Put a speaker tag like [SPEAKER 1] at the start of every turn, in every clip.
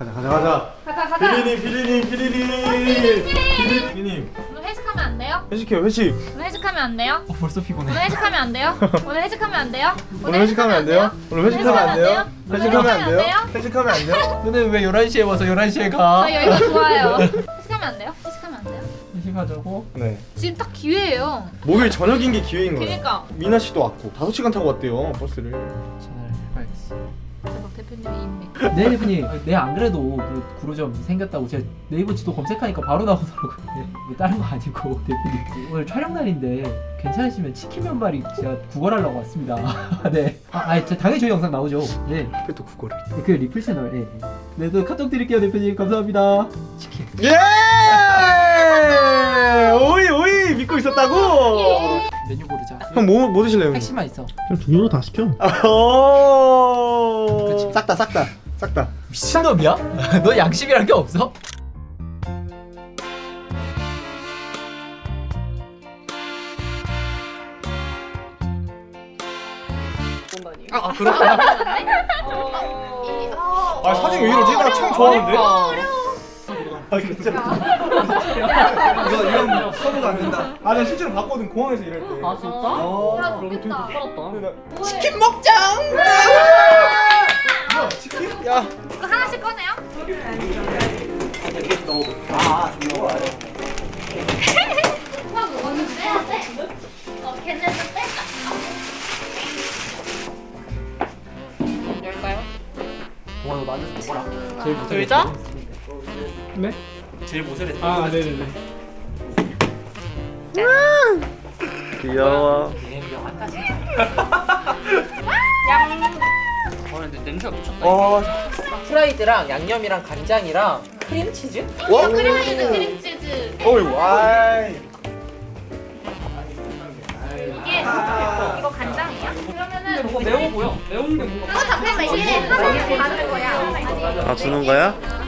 [SPEAKER 1] 가자 가자 가자
[SPEAKER 2] 가자 가자.
[SPEAKER 1] 비리님 비리님 비리님
[SPEAKER 2] 비리님.
[SPEAKER 1] 비리님
[SPEAKER 2] 오늘 회식하면 안 돼요?
[SPEAKER 1] 회식해요 회식
[SPEAKER 2] 오늘 회식하면 안 돼요?
[SPEAKER 3] 어, 벌써 피곤해.
[SPEAKER 2] 오늘 회식하면 안 돼요? 오늘 회식하면 안 돼요?
[SPEAKER 1] 오늘 회식하면 안 돼요? 오늘 회식하면 안 돼요? 회식하면 안 돼요? 회식하면 안 돼요?
[SPEAKER 3] 너네 왜 11시에 와서 11시에 가?
[SPEAKER 2] 아 여기가 좋아요. 회식하면 안 돼요? 회식하면 안 돼요?
[SPEAKER 3] 회식하자고?
[SPEAKER 1] 네
[SPEAKER 2] 지금 딱 기회예요.
[SPEAKER 1] 목요일 저녁인 게 기회인 거예요
[SPEAKER 2] 그러니까
[SPEAKER 1] 미나 씨도 왔고 5시간 타고 왔대요 버스를
[SPEAKER 3] 전화를 해봐야겠어.
[SPEAKER 2] 대표님의 인맥.
[SPEAKER 3] 네 대표님, 네 안 그래도 그 구로점 생겼다고 제가 네이버 지도 검색하니까 바로 나오더라고요. 네, 뭐 다른 거 아니고 대표님 오늘 촬영 날인데 괜찮으시면 치킨 면발이 제가 구걸하려고 왔습니다. 네. 아, 아니, 저- 당연히 저희 영상 나오죠. 네.
[SPEAKER 1] 그또 그거를
[SPEAKER 3] 그 리플 채널. 네. 네, 또 카톡 드릴게요 대표님. 감사합니다. 치킨.
[SPEAKER 1] 예! 오이 오이 믿고 있었다고?
[SPEAKER 3] 메뉴 고르자.
[SPEAKER 1] 형 뭐 뭐 드실래요?
[SPEAKER 3] 핵심만 있어.
[SPEAKER 4] 그냥 두 개로 다 시켜.
[SPEAKER 1] 오. 싹다 싹다 싹다.
[SPEAKER 3] 미친놈이야? 너 양심이란 게 없어?
[SPEAKER 2] 아, 아 그렇구나. 어.
[SPEAKER 1] 아 사진 왜 이러지? 나 참 좋아하는데. 아 진짜. 이거 이건 서브가 안 된다. 아 나 실제로 봤거든 공항에서 일할 때.
[SPEAKER 5] 아 진짜?
[SPEAKER 1] 어.
[SPEAKER 2] 야 좋겠다.
[SPEAKER 1] 치킨
[SPEAKER 2] 먹자.
[SPEAKER 1] 야 치킨? 야.
[SPEAKER 2] 이거 하나씩 꺼내요.
[SPEAKER 1] 아 좋아.
[SPEAKER 2] 오빠 먹었는 빼야 돼. 어 걔네 좀 뺄까? 열까요?
[SPEAKER 3] 와, 너 나는 먹어라. 제일
[SPEAKER 5] 의자?
[SPEAKER 1] 네?
[SPEAKER 3] 제일 모델에
[SPEAKER 1] 아 네네네. 귀여워.
[SPEAKER 5] 어 근데 냄새가 미쳤다
[SPEAKER 1] 어.
[SPEAKER 5] 프라이드랑 양념이랑 간장이랑 크림치즈?
[SPEAKER 1] 와.
[SPEAKER 2] 크림치즈 크림치즈.
[SPEAKER 1] 어이구 아이.
[SPEAKER 2] 이게 이거 간장이야? 그러면은
[SPEAKER 5] 뭐가 매워 보여 매운 게 뭔가
[SPEAKER 2] 어 잠깐만 이게 다른 거야. 아
[SPEAKER 4] 주는 거야?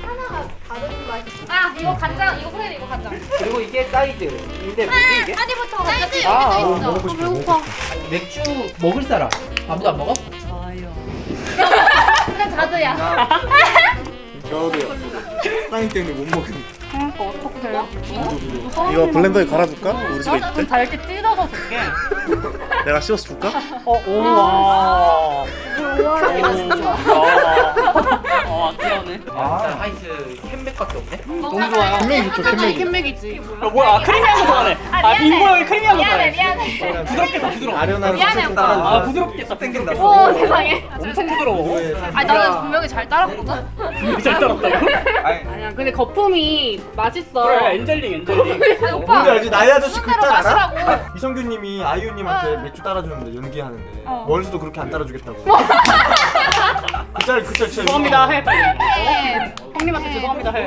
[SPEAKER 2] 아 이거 간장 이거 프레드 이거 간장.
[SPEAKER 5] 그리고 이게 사이드 근데 뭐지 이게?
[SPEAKER 2] 사이드부터 간장
[SPEAKER 5] 아,
[SPEAKER 2] 여기도
[SPEAKER 1] 어,
[SPEAKER 2] 있어.
[SPEAKER 1] 먹고 싶어. 싶어.
[SPEAKER 3] 맥주 먹을 사람 아무도 안 먹어?
[SPEAKER 2] 그냥 자두야.
[SPEAKER 1] 저도요. 사장님 때문에 못 먹으니까.
[SPEAKER 4] 이거 블렌더에 갈아줄까? 우리 집에 있대.
[SPEAKER 5] 다 이렇게 찢어서 줄게
[SPEAKER 4] 내가 씌워서 줄까?
[SPEAKER 5] 어 우와 어 귀여네
[SPEAKER 1] 아.
[SPEAKER 5] 하이트 캔맥밖에 없네?
[SPEAKER 2] 너무
[SPEAKER 5] 좋아요.
[SPEAKER 1] 캔맥이 좋죠 캔맥이.
[SPEAKER 2] 캔맥이지.
[SPEAKER 5] 어 뭐야 아 크리미한 거 좋아하네 아 빈모양이 크리미한 거
[SPEAKER 2] 미안해
[SPEAKER 5] 좋아해
[SPEAKER 2] 미안해.
[SPEAKER 5] 부드럽겠다 부드러워
[SPEAKER 1] 아련한
[SPEAKER 2] 미안해, 오빠.
[SPEAKER 1] 따라주고.
[SPEAKER 5] 아 부드럽겠다 땡긴다
[SPEAKER 2] 오 세상에.
[SPEAKER 5] 엄청 부드러워
[SPEAKER 2] 아니 나는 분명히 잘 따랐거든.
[SPEAKER 5] 잘 따랐다고?
[SPEAKER 6] 아니야 근데 거품이 맛있어
[SPEAKER 5] 그래 엔젤링 엔젤링
[SPEAKER 2] 아니 오빠.
[SPEAKER 1] 알지? 나이 아저씨 그
[SPEAKER 2] 손대로
[SPEAKER 1] 딸 알아? 이성규님이 아이유님한테
[SPEAKER 2] 어.
[SPEAKER 1] 맥주 따라주는데 연기하는데
[SPEAKER 2] 어.
[SPEAKER 1] 원수도 그렇게 안 따라주겠다고. 그짤 그짤 진짜.
[SPEAKER 5] 죄송합니다 해 빨리
[SPEAKER 2] 네.
[SPEAKER 5] 형님한테 죄송합니다 해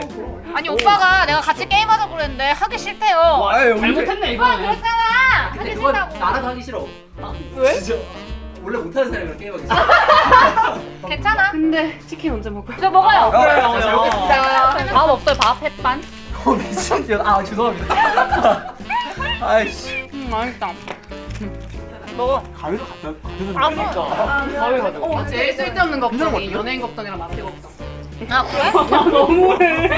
[SPEAKER 2] 아니 오빠가 내가 같이 게임하자고 그랬는데 하기 싫대요.
[SPEAKER 5] 와,
[SPEAKER 1] 아유,
[SPEAKER 5] 잘못했네
[SPEAKER 2] 오빠
[SPEAKER 5] 이거는
[SPEAKER 2] 그랬잖아. 하기 싫다고.
[SPEAKER 3] 나랑 하기 싫어
[SPEAKER 5] 왜?
[SPEAKER 3] 진짜 원래 못하는 사람이랑 게임하기 싫어
[SPEAKER 2] 괜찮아.
[SPEAKER 6] 근데 치킨 언제 먹어요?
[SPEAKER 2] 저 먹어요.
[SPEAKER 5] 그래요
[SPEAKER 3] 잘 먹겠습니다.
[SPEAKER 6] 밥 없어요 밥 햇반?
[SPEAKER 3] 어 미친 아 죄송합니다 아이씨
[SPEAKER 6] 음 맛있다
[SPEAKER 1] 가위로 갖다 갖다
[SPEAKER 2] 아,
[SPEAKER 5] 가위 가져
[SPEAKER 6] 어, 제일 쓸데없는 걱정이 연예인 걱정이랑 마트 걱정
[SPEAKER 2] 아 그래?
[SPEAKER 5] 너무해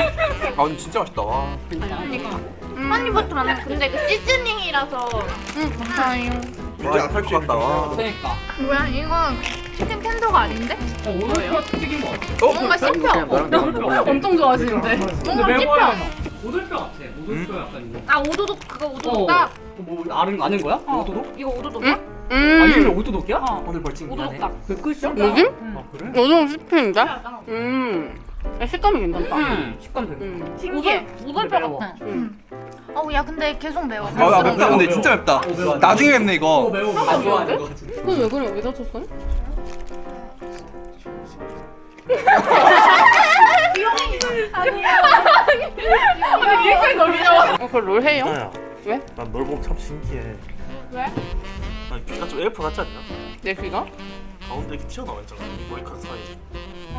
[SPEAKER 1] 아 근데 진짜 맛있다. 와.
[SPEAKER 2] 안 해. 근데 그 시즈닝이라서.
[SPEAKER 6] 응 감사해요
[SPEAKER 1] 와 약할 것 같다. 와.
[SPEAKER 5] 그러니까
[SPEAKER 2] 뭐야 이건 치킨 텐더가 아닌데?
[SPEAKER 5] 어 오늘 튀긴 거 같아
[SPEAKER 2] 뭔가 씹혀.
[SPEAKER 6] 엄청 좋아하시는데
[SPEAKER 2] 뭔가 씹혀.
[SPEAKER 5] 오돌뼈 같아 오돌뼈 약간 이거
[SPEAKER 2] 아 오도독 그거
[SPEAKER 5] 어.
[SPEAKER 2] 오도독다.
[SPEAKER 5] 뭐 아는 아는 거야?
[SPEAKER 2] 어.
[SPEAKER 5] 오도독?
[SPEAKER 2] 이거 오도독이야?
[SPEAKER 5] 아 이름이
[SPEAKER 6] 음
[SPEAKER 5] 오도독이야?
[SPEAKER 2] 어.
[SPEAKER 5] 오늘 벌칙
[SPEAKER 2] 오도독다.
[SPEAKER 5] 그 끝이야?
[SPEAKER 6] 여기?
[SPEAKER 5] 아 그래?
[SPEAKER 6] 요즘 씹히는데? 음 식감이 괜찮다
[SPEAKER 5] 음 식감 되게
[SPEAKER 6] 음.
[SPEAKER 2] 신기해. 오돌뼈
[SPEAKER 5] 매워.
[SPEAKER 2] 같아.
[SPEAKER 6] 음.
[SPEAKER 2] 어우 야 근데 계속 매워.
[SPEAKER 7] 아, 야, 맵다. 근데 진짜 맵다. 나중에 맵네,
[SPEAKER 5] 어
[SPEAKER 7] 이거.
[SPEAKER 5] 매워
[SPEAKER 3] 안 좋아하는 거 같은데
[SPEAKER 6] 그건 왜 그래 왜 다쳤어?
[SPEAKER 2] 아니 리액션이 너무 귀여워.
[SPEAKER 6] 어 그걸 롤 해요?
[SPEAKER 4] 나야.
[SPEAKER 6] 왜?
[SPEAKER 4] 난널 보고 참 신기해.
[SPEAKER 2] 왜?
[SPEAKER 4] 아니 귀가 좀 엘프 같지 않냐?
[SPEAKER 6] 내 귀가?
[SPEAKER 4] 가운데 이렇게 튀어나와 있잖아. 머리카락 사이.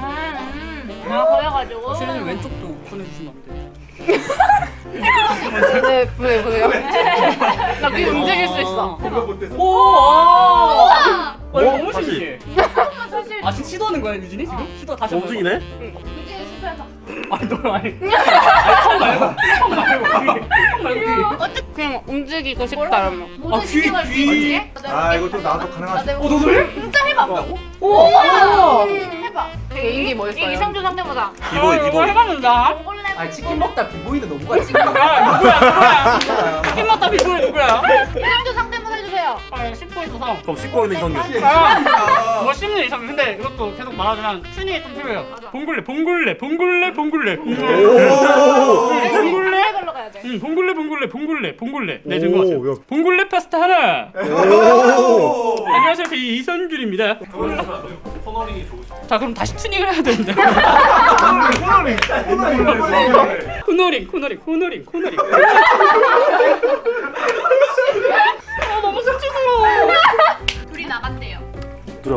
[SPEAKER 2] 음. 아 그래가지고.
[SPEAKER 5] 실은 왼쪽도 보내주시면 안 돼.
[SPEAKER 6] 네 보세요 보세요 나귀 움직일 수 있어
[SPEAKER 5] 오!
[SPEAKER 2] 우와.
[SPEAKER 5] 어, 이거 너무
[SPEAKER 4] 다시.
[SPEAKER 5] 신기해.
[SPEAKER 2] 사실
[SPEAKER 5] 아 지금 시도하는 거야 유진이 지금? 시도 다시 한번
[SPEAKER 4] 멈둥이네?
[SPEAKER 2] 이 게 실패하자.
[SPEAKER 5] 아니 너 아니. 말고 턱 말고 귀. 턱 말고 귀.
[SPEAKER 6] 그냥 움직이고 싶다면.
[SPEAKER 2] 모든
[SPEAKER 5] 귀,
[SPEAKER 2] 신경을
[SPEAKER 5] 귀.
[SPEAKER 2] 쓰지?
[SPEAKER 1] 아 이거 좀 나도 가능하지.
[SPEAKER 5] 어 너도 해?
[SPEAKER 2] 진짜 해봐.
[SPEAKER 6] 오.
[SPEAKER 2] 해봐.
[SPEAKER 6] 되게 인기 멋있어요.
[SPEAKER 2] 이게 이상준 상대보다.
[SPEAKER 4] 이거
[SPEAKER 5] 이거
[SPEAKER 4] 이거
[SPEAKER 5] 해봤는데.
[SPEAKER 2] 원래
[SPEAKER 3] 아 치킨 먹다 비보이는 너무가
[SPEAKER 5] 야 누구야 누구야? 치킨 맛다 비주얼 누구야? 아 10호 있어서.
[SPEAKER 4] 그럼 씻고 있는 이성균
[SPEAKER 5] 아, 뭐 씹는 이상 근데 이것도 계속 말하지만 춘이 좀 필요해요. 봉골레, 봉골레,
[SPEAKER 2] 걸로 가야 돼.
[SPEAKER 5] 응, 봉골레, 봉골레, 봉골레, 봉골레. 네, 같아요. 봉골레 파스타 하나.
[SPEAKER 1] 오.
[SPEAKER 5] 안녕하세요, 저 이선균입니다.
[SPEAKER 4] 좋으시죠?
[SPEAKER 5] 자, 그럼 다시 튜닝을 해야 되는데.
[SPEAKER 1] 코너링. 코너링.
[SPEAKER 5] 코너링, 코너링, 코너링, 코너링.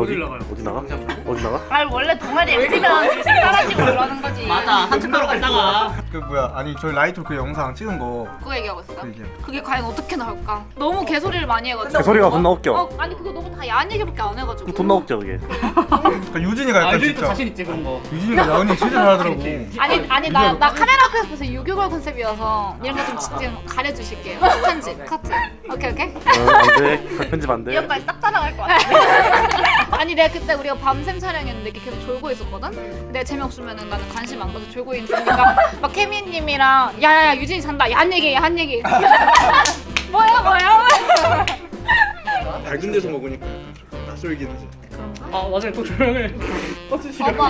[SPEAKER 4] 어디
[SPEAKER 5] 나가요?
[SPEAKER 4] 어디 나가? 어디 나가?
[SPEAKER 2] 아 원래 동아리 MC면 사라지고 그러는 거지.
[SPEAKER 5] 산책하러 갔다가.
[SPEAKER 1] 그 뭐야? 아니 저희 라이트 그 영상 찍은 거
[SPEAKER 2] 그거 얘기하고 있어.
[SPEAKER 1] 그 얘기.
[SPEAKER 2] 그게 과연 어떻게 나올까? 너무 개소리를 많이 해가지고.
[SPEAKER 4] 그 소리가 존나 웃겨
[SPEAKER 2] 어 아니 그거 너무 다 야한 얘기밖에 안 해가지고.
[SPEAKER 4] 그 존나 웃겨 그게
[SPEAKER 1] 그 유진이가
[SPEAKER 5] 아,
[SPEAKER 1] 약간
[SPEAKER 5] 유진이 또
[SPEAKER 1] 진짜.
[SPEAKER 5] 자신 있지 그런 거.
[SPEAKER 1] 유진이가 나은이 진짜 잘하더라고.
[SPEAKER 2] 아니 아니 나 나 카메라 앞에서 보세요 유교걸 컨셉이어서 이런 거좀 지금 가려주실게요. 편집 커트. 오케이 오케이.
[SPEAKER 4] 어, 안돼 편집
[SPEAKER 2] 이
[SPEAKER 4] 안돼
[SPEAKER 2] 오빠 싹 따라갈 것 같아. 아니 내가 그때 우리가 밤샘 촬영했는데 이렇게 계속 졸고 있었거든. 근데 재미없으면은 나는 관심 안 가서 졸고 있으니까 막 케미님이랑 야야야 유진이 잔다. 야한 얘기 야한 얘기. 뭐야 뭐야.
[SPEAKER 1] 밝은 데서 먹으니까 낯설긴 하지.
[SPEAKER 5] 아, 맞아요. 또 조명을 꺼주시고.
[SPEAKER 2] 봐봐.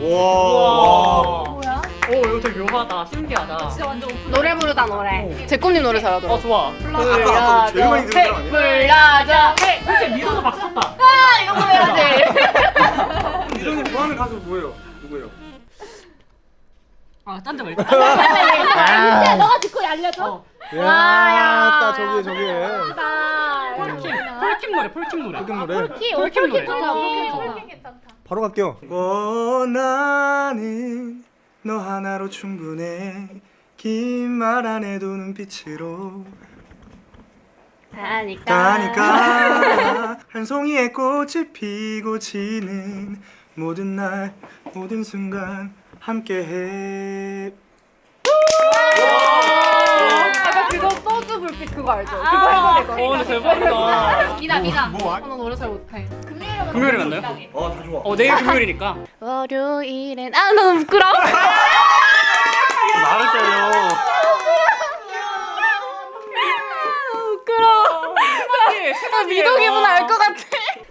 [SPEAKER 1] 와.
[SPEAKER 2] 뭐야?
[SPEAKER 5] 오, 이거 되게 묘하다. 신기하다.
[SPEAKER 2] 진짜 완전 오픈.
[SPEAKER 6] 노래 부르다 노래. 제꿈님 노래 잘하더라.
[SPEAKER 5] 어, 좋아.
[SPEAKER 1] 아까 제일 많이 들은 거 아니야?
[SPEAKER 2] 불러줘.
[SPEAKER 5] 솔직히 믿어도 박수 쳤다.
[SPEAKER 2] 아 이거 해야지.
[SPEAKER 1] 이정님 좋아하는 가수 뭐예요? 누구예요?
[SPEAKER 5] 아, 딴데 말고.
[SPEAKER 2] 진짜 너가 듣고 알려줘.
[SPEAKER 1] 야, 딱 저기 저기.
[SPEAKER 5] 폴킴, 폴킴 노래, 폴킴 노래.
[SPEAKER 1] 흑인 노래.
[SPEAKER 2] 키
[SPEAKER 5] 폴킴 노래.
[SPEAKER 2] 좋다. 폴킴 괜찮다.
[SPEAKER 1] 바로 갈게요. 원하는 너 하나로 충분해. 긴 말 안 해도 눈빛으로
[SPEAKER 6] 다니까.
[SPEAKER 1] 가니까 한 송이의 꽃이 피고 지는 모든 날 모든 순간 함께해.
[SPEAKER 6] 아까 그거 소주 불빛 그거 알죠? 그거
[SPEAKER 2] 아,
[SPEAKER 6] 해도 되거
[SPEAKER 5] 어, 근데 대박이다.
[SPEAKER 2] 미나 미나.
[SPEAKER 1] 뭐?
[SPEAKER 6] 나 노래 잘 못해.
[SPEAKER 5] 금요일에 만나요?
[SPEAKER 1] 어다 좋아.
[SPEAKER 5] 어, 내일 금요일이니까.
[SPEAKER 6] 월요일엔 아 너무 부끄러워.
[SPEAKER 4] 말을 때려
[SPEAKER 6] 부끄러워. 아, 미도 기분 알것 같아.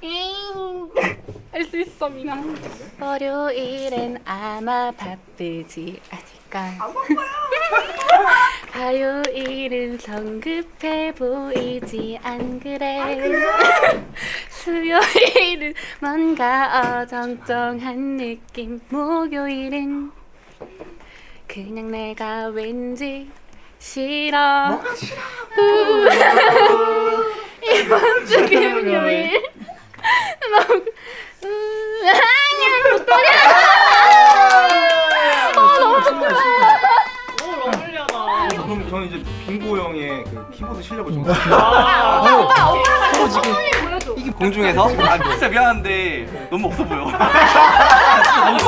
[SPEAKER 6] 할 수 있어 미나. 월요일엔 아마 바쁘지 않을까. 화요일은 성급해 보이지 안 그래. 수요일은 뭔가 어정쩡한 느낌. 목요일은 그냥 내가 왠지 싫어. 이번 주 금요일. 너무
[SPEAKER 1] 좀.
[SPEAKER 5] 아,
[SPEAKER 2] 오빠 오빠가 더 선물리 보여줘.
[SPEAKER 7] 공중에서? 아 진짜 미안한데 너무 없어 보여. 너무.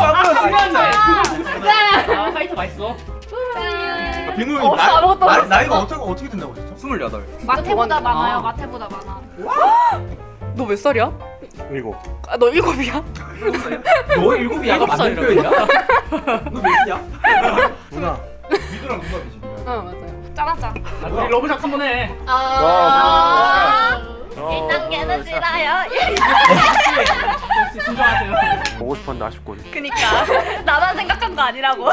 [SPEAKER 7] 아, 진짜.
[SPEAKER 5] 아, 화이트 맛있어.
[SPEAKER 1] 빙고
[SPEAKER 6] 어,
[SPEAKER 1] 나-
[SPEAKER 6] 아무것도
[SPEAKER 1] 나-
[SPEAKER 6] 없어.
[SPEAKER 1] 나이가 어떻게 어떻게 된다고 했죠?
[SPEAKER 7] 스물여덟.
[SPEAKER 2] 마태보다
[SPEAKER 6] 아.
[SPEAKER 2] 많아요. 마태보다 많아.
[SPEAKER 6] 너 몇 살이야?
[SPEAKER 4] 일곱
[SPEAKER 6] 아, 너 일곱이야?
[SPEAKER 3] 너 일곱이야 가
[SPEAKER 5] 일곱
[SPEAKER 3] 맞는
[SPEAKER 5] 살이라고?
[SPEAKER 3] 표현이야? 너 몇이냐?
[SPEAKER 1] 누나. 미드랑 누가 비지?
[SPEAKER 6] 어 맞아요.
[SPEAKER 2] 짠하자.
[SPEAKER 5] 우리 러브샷 한 번 해.
[SPEAKER 2] 아.
[SPEAKER 4] 어,
[SPEAKER 2] 1단계는 싫어요.
[SPEAKER 5] 역시 진정하세요.
[SPEAKER 4] 보고 싶었는데 아쉽군
[SPEAKER 2] 그니까 나만 생각한 거 아니라고.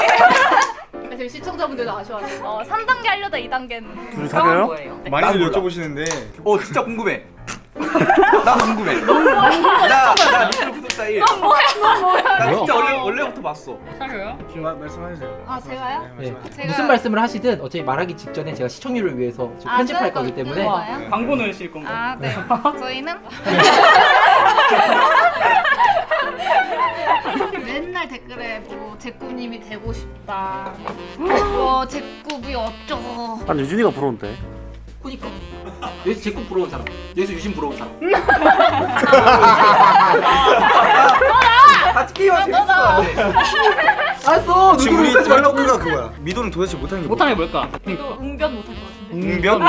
[SPEAKER 6] 지금 시청자분들도 아쉬워하세요.
[SPEAKER 2] 어 3단계 하려다 2단계는.
[SPEAKER 4] 둘이 사겨요?
[SPEAKER 1] 많이들. 여쭤보시는데
[SPEAKER 7] 어 진짜 궁금해. 나도 궁금해. 나나 미 1. 넌 뭐야? 넌 뭐야? 나 진짜 원래 원래부터 봤어.
[SPEAKER 5] 사겨요?
[SPEAKER 1] 마- 말씀하세요.
[SPEAKER 2] 아 제가요?
[SPEAKER 3] 네.
[SPEAKER 2] 제가-
[SPEAKER 3] 무슨 말씀을 하시든 어차피 말하기 직전에 제가 시청률을 위해서 지금
[SPEAKER 2] 아,
[SPEAKER 3] 편집할
[SPEAKER 2] 그럴
[SPEAKER 3] 거기
[SPEAKER 2] 거-
[SPEAKER 3] 때문에
[SPEAKER 2] 거예요?
[SPEAKER 5] 광고 넣으실 건가요?
[SPEAKER 2] 아 네. 저희는 맨날 댓글에 뭐 제꾸님이 되고 싶다. 뭐 제꾸비 어쩌고.
[SPEAKER 4] 난 유진이가 부러운데
[SPEAKER 3] 그니까 여기서 제국 부러운 사람 여기서 유신 부러운 사람
[SPEAKER 7] 같이 게임하면 재밌을 것 같아.
[SPEAKER 3] 알았어.
[SPEAKER 1] 지금 우리
[SPEAKER 3] 욕하지 말라고.
[SPEAKER 1] 말라고가 그거야. 미도는 도대체 못하는 게
[SPEAKER 5] 못하는 게 뭘까?
[SPEAKER 2] 이거 웅변 못할 것 같은데.
[SPEAKER 1] 웅변?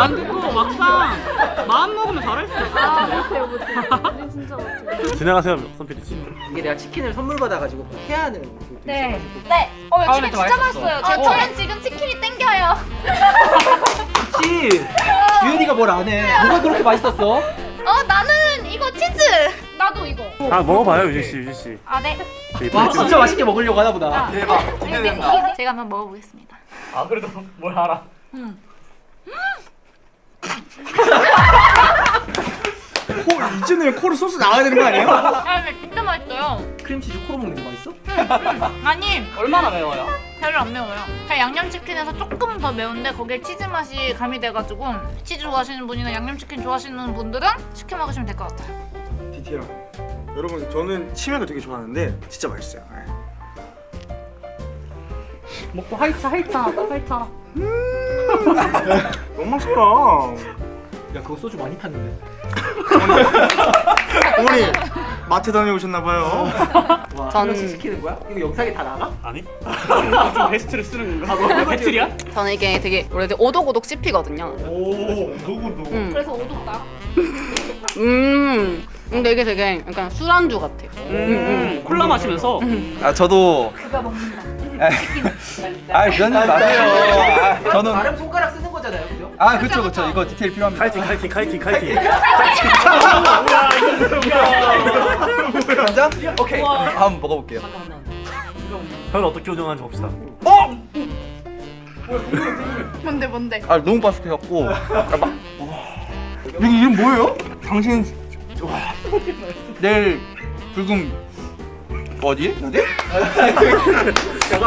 [SPEAKER 5] 안 듣고 막상 마음 먹으면 잘할 수 있어.
[SPEAKER 2] 아 못해요 못해. 진짜 못해.
[SPEAKER 4] 진행하세요 선필이지
[SPEAKER 3] 이게 내가 치킨을 선물 받아가지고 꼭 해야 하는. 그
[SPEAKER 2] 네. 네. 어
[SPEAKER 5] 다음에
[SPEAKER 2] 치킨
[SPEAKER 5] 또
[SPEAKER 2] 진짜. 맛있어요. 저, 저는 지금 치킨이 땡겨요.
[SPEAKER 3] 그렇지. 주현이가 뭘 안 해. 뭐가 그렇게 맛있었어?
[SPEAKER 2] 어 나는 이거 치즈. 나도 이거.
[SPEAKER 4] 아 먹어봐요 유진씨 유진씨
[SPEAKER 2] 아 네.
[SPEAKER 4] 되게
[SPEAKER 3] 와 진짜 맛있게 먹으려고 하나 보다.
[SPEAKER 2] 아,
[SPEAKER 7] 대박.
[SPEAKER 2] 네,
[SPEAKER 7] 기대된다.
[SPEAKER 2] 이거 제가 한번 먹어보겠습니다.
[SPEAKER 5] 아 그래도 뭘 알아?
[SPEAKER 1] 코 이쯤 코로 소스 나와야 되는 거 아니에요?
[SPEAKER 2] 아 근데 진짜 맛있어요.
[SPEAKER 3] 크림치즈 코로 먹는 거 맛있어?
[SPEAKER 2] 아니
[SPEAKER 5] 얼마나 매워요?
[SPEAKER 2] 별로 안 매워요. 그냥 양념치킨에서 조금 더 매운데 거기에 치즈 맛이 가미돼가지고 치즈 좋아하시는 분이나 양념치킨 좋아하시는 분들은 시켜 먹으시면 될 것 같아요.
[SPEAKER 1] 디테일한. 여러분 저는 치맥을 되게 좋아하는데 진짜 맛있어요. 네.
[SPEAKER 5] 먹고 하이차 하이차 하이차.
[SPEAKER 1] 너무 맛있다.
[SPEAKER 3] 야 그거 소주 많이 탔는데.
[SPEAKER 1] 어머니 마트 다녀오셨나봐요.
[SPEAKER 3] 와,
[SPEAKER 6] 저는-
[SPEAKER 3] 한 명씩 시키는 거야? 이거 영상에 다 나가?
[SPEAKER 4] 아니?
[SPEAKER 5] 좀 베스트를 쓰는 건가? 배틀이야?
[SPEAKER 6] 저는 이게 되게 원래 오독오독 씹히거든요.
[SPEAKER 1] 오 누구도.
[SPEAKER 6] 음.
[SPEAKER 2] 그래서 오독다.
[SPEAKER 6] 음. 근데 이게 되게 약간 술안주 같아요.
[SPEAKER 5] 음, 콜라 마시면서
[SPEAKER 7] 아 저도
[SPEAKER 2] 그가 먹는다.
[SPEAKER 7] 아 그런 줄 마세요. 아, 저는
[SPEAKER 3] 아
[SPEAKER 7] 그렇죠 그렇죠 이거 디테일 필요합니다.
[SPEAKER 4] 카이팅 카이팅 카이팅 카이팅
[SPEAKER 7] 간장? 오케이. 한번 먹어볼게요.
[SPEAKER 4] 현 어떻게 운영하는지 봅시다
[SPEAKER 2] 뭔데 뭔데?
[SPEAKER 7] 아 너무 바삭해갖고 아, 막 이게 이름 뭐예요? 당신 와 내일 불금 어디? 어디?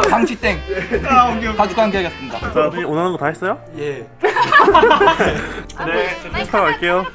[SPEAKER 7] 방치땡
[SPEAKER 1] 아 오케이 오케이.
[SPEAKER 7] 가족 관계 하겠습니다.
[SPEAKER 4] 자 우리 원하는 거 다 했어요?
[SPEAKER 3] 예.
[SPEAKER 4] 네 스타로 갈게요